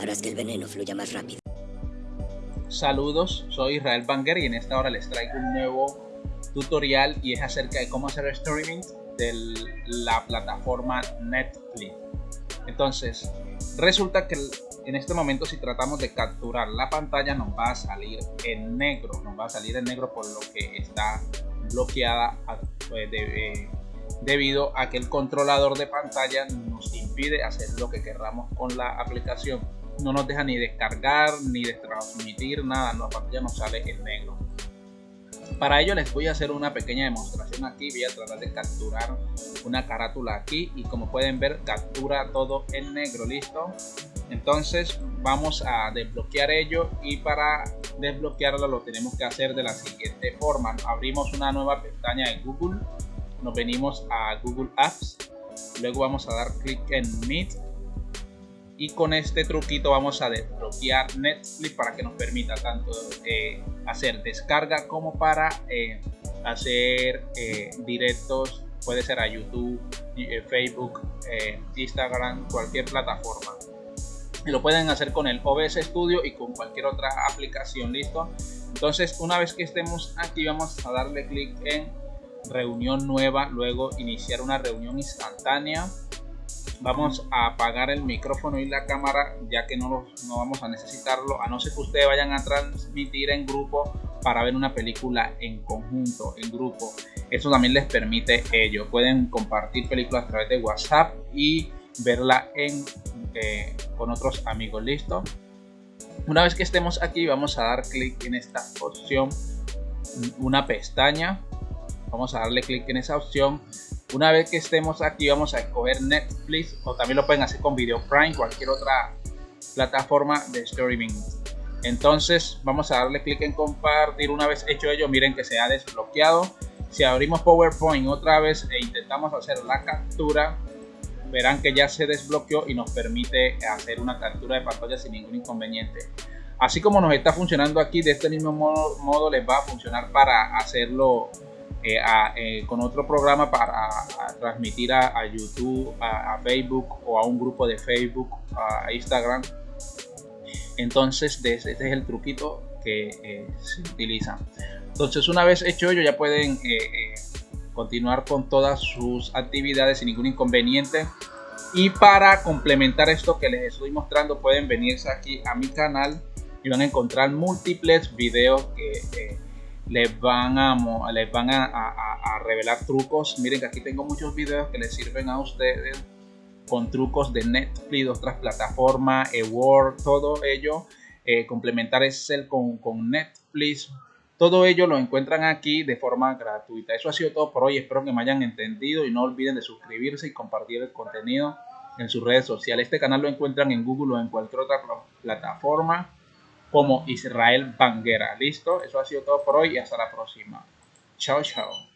Harás que el veneno fluya más rápido. Saludos, soy Israel Banger y en esta hora les traigo un nuevo tutorial y es acerca de cómo hacer streaming de la plataforma Netflix. Entonces, resulta que en este momento si tratamos de capturar la pantalla nos va a salir en negro, nos va a salir en negro por lo que está bloqueada pues, eh, debido a que el controlador de pantalla nos impide hacer lo que querramos con la aplicación no nos deja ni descargar ni de transmitir nada, la pantalla nos sale en negro. Para ello les voy a hacer una pequeña demostración aquí, voy a tratar de capturar una carátula aquí y como pueden ver captura todo en negro, listo. Entonces vamos a desbloquear ello y para desbloquearlo lo tenemos que hacer de la siguiente forma. Abrimos una nueva pestaña en Google, nos venimos a Google Apps, luego vamos a dar clic en Meet y con este truquito vamos a desbloquear Netflix para que nos permita tanto eh, hacer descarga como para eh, hacer eh, directos. Puede ser a YouTube, Facebook, Instagram, cualquier plataforma. Lo pueden hacer con el OBS Studio y con cualquier otra aplicación listo entonces una vez que estemos aquí vamos a darle clic en reunión nueva luego iniciar una reunión instantánea vamos a apagar el micrófono y la cámara ya que no, no vamos a necesitarlo a no ser que ustedes vayan a transmitir en grupo para ver una película en conjunto, en grupo. Eso también les permite ello. Pueden compartir películas a través de WhatsApp y verla en, eh, con otros amigos. Listo. Una vez que estemos aquí vamos a dar clic en esta opción, una pestaña. Vamos a darle clic en esa opción una vez que estemos aquí vamos a escoger Netflix o también lo pueden hacer con Video Prime, cualquier otra plataforma de streaming. Entonces vamos a darle clic en compartir. Una vez hecho ello, miren que se ha desbloqueado. Si abrimos PowerPoint otra vez e intentamos hacer la captura, verán que ya se desbloqueó y nos permite hacer una captura de pantalla sin ningún inconveniente. Así como nos está funcionando aquí, de este mismo modo, modo les va a funcionar para hacerlo eh, eh, con otro programa para transmitir a, YouTube, a, Facebook o a un grupo de Facebook, a Instagram. Entonces, este es el truquito que eh, se utiliza. Entonces, una vez hecho ello, ya pueden continuar con todas sus actividades sin ningún inconveniente. Y para complementar esto que les estoy mostrando, pueden venirse aquí a mi canal y van a encontrar múltiples videos que les van a, les van a, revelar trucos. Miren que aquí tengo muchos videos que les sirven a ustedes con trucos de Netflix, otras plataformas, Word, todo ello. Eh, complementar Excel con, con Netflix. Todo ello lo encuentran aquí de forma gratuita. Eso ha sido todo por hoy. Espero que me hayan entendido y no olviden de suscribirse y compartir el contenido en sus redes sociales. Este canal lo encuentran en Google o en cualquier otra plataforma como Israel Banguera. Listo, eso ha sido todo por hoy y hasta la próxima. Chao, chao.